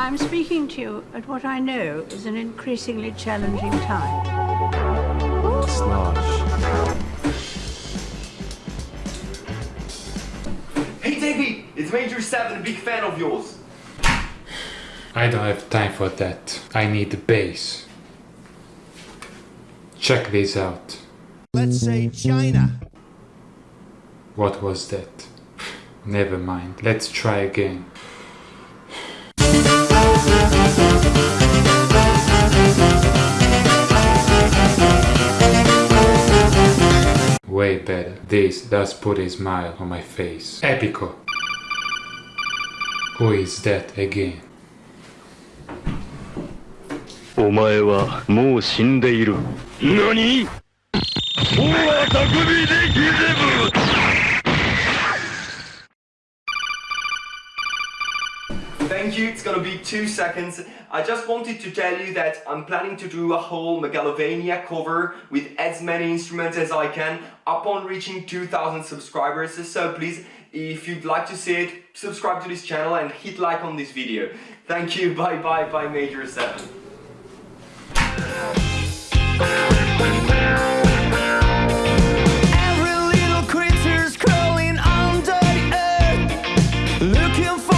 I'm speaking to you at what I know is an increasingly challenging time. Slosh. Hey Davie, it's Major 7, a big fan of yours. I don't have time for that. I need the bass. Check this out. Let's say China. What was that? Never mind. Let's try again. Way better. This does put a smile on my face. Epico. Who is that again? お前はもう死んでいる。何大は匠でギゼブ thank you. It's gonna be two seconds. I just wanted to tell you that I'm planning to do a whole Megalovania cover with as many instruments as I can upon reaching 2000 subscribers. So please, if you'd like to see it, subscribe to this channel and hit like on this video. Thank you. Bye bye bye Major 7. looking for